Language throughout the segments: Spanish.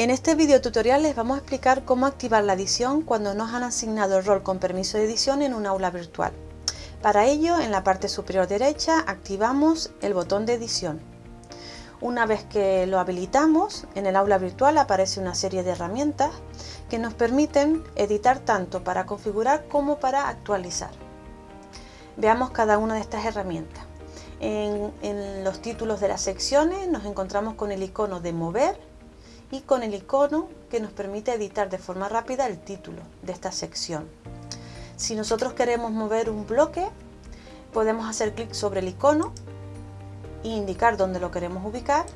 En este video tutorial les vamos a explicar cómo activar la edición cuando nos han asignado el rol con permiso de edición en un aula virtual. Para ello, en la parte superior derecha activamos el botón de edición. Una vez que lo habilitamos, en el aula virtual aparece una serie de herramientas que nos permiten editar tanto para configurar como para actualizar. Veamos cada una de estas herramientas. En, en los títulos de las secciones nos encontramos con el icono de mover y con el icono que nos permite editar de forma rápida el título de esta sección. Si nosotros queremos mover un bloque, podemos hacer clic sobre el icono e indicar dónde lo queremos ubicar,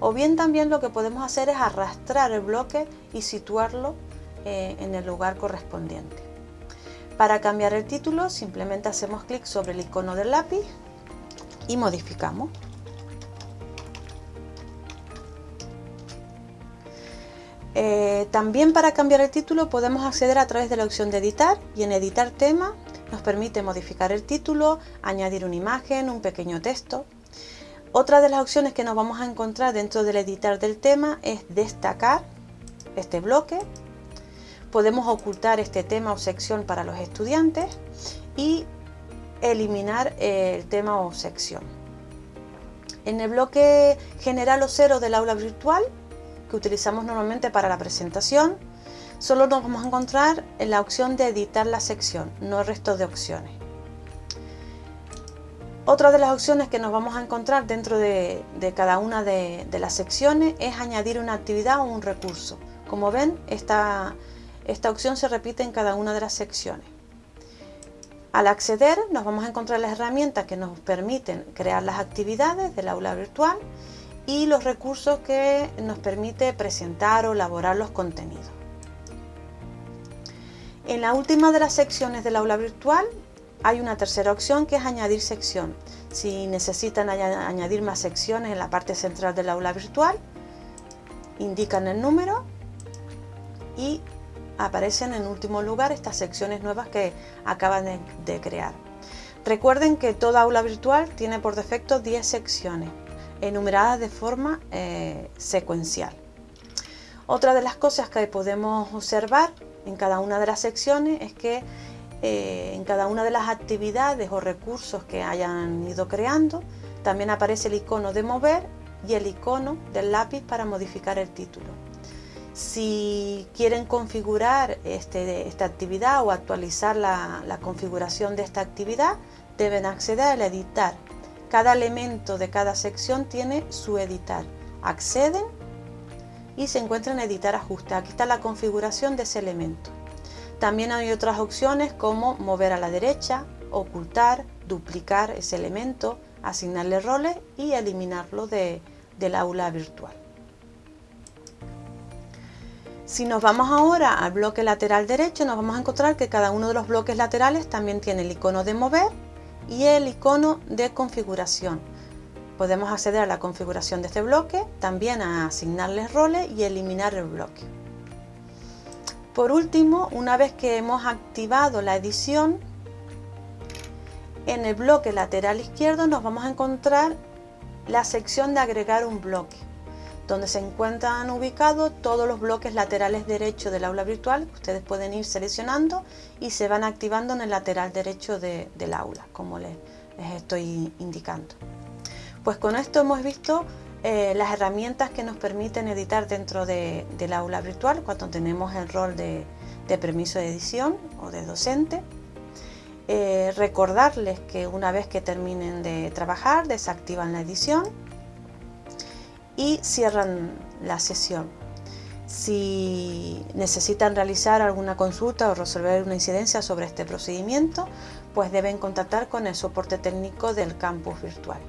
o bien también lo que podemos hacer es arrastrar el bloque y situarlo eh, en el lugar correspondiente. Para cambiar el título simplemente hacemos clic sobre el icono del lápiz y modificamos. Eh, también para cambiar el título podemos acceder a través de la opción de editar y en editar tema nos permite modificar el título, añadir una imagen, un pequeño texto. Otra de las opciones que nos vamos a encontrar dentro del editar del tema es destacar este bloque. Podemos ocultar este tema o sección para los estudiantes y eliminar el tema o sección. En el bloque general o cero del aula virtual que utilizamos normalmente para la presentación, solo nos vamos a encontrar en la opción de editar la sección, no el resto de opciones. Otra de las opciones que nos vamos a encontrar dentro de, cada una de, las secciones es añadir una actividad o un recurso. Como ven, esta, esta opción se repite en cada una de las secciones. Al acceder nos vamos a encontrar las herramientas que nos permiten crear las actividades del aula virtual y los recursos que nos permite presentar o elaborar los contenidos. En la última de las secciones del aula virtual hay una tercera opción que es añadir sección. Si necesitan añadir más secciones en la parte central del aula virtual, indican el número y aparecen en último lugar estas secciones nuevas que acaban de, crear. Recuerden que toda aula virtual tiene por defecto 10 secciones enumeradas de forma eh, secuencial. Otra de las cosas que podemos observar en cada una de las secciones es que eh, en cada una de las actividades o recursos que hayan ido creando también aparece el icono de mover y el icono del lápiz para modificar el título. Si quieren configurar este, esta actividad o actualizar la, la configuración de esta actividad, deben acceder al editar cada elemento de cada sección tiene su editar. Acceden y se encuentran en editar ajuste. Aquí está la configuración de ese elemento. También hay otras opciones como mover a la derecha, ocultar, duplicar ese elemento, asignarle roles y eliminarlo del aula virtual. Si nos vamos ahora al bloque lateral derecho, nos vamos a encontrar que cada uno de los bloques laterales también tiene el icono de mover y el icono de configuración. Podemos acceder a la configuración de este bloque, también a asignarles roles y eliminar el bloque. Por último, una vez que hemos activado la edición, en el bloque lateral izquierdo nos vamos a encontrar la sección de agregar un bloque donde se encuentran ubicados todos los bloques laterales derechos del aula virtual que ustedes pueden ir seleccionando y se van activando en el lateral derecho del aula, como les, estoy indicando. Pues con esto hemos visto eh, las herramientas que nos permiten editar dentro del aula virtual cuando tenemos el rol de, permiso de edición o de docente. Eh, recordarles que una vez que terminen de trabajar desactivan la edición y cierran la sesión. Si necesitan realizar alguna consulta o resolver una incidencia sobre este procedimiento, pues deben contactar con el soporte técnico del campus virtual.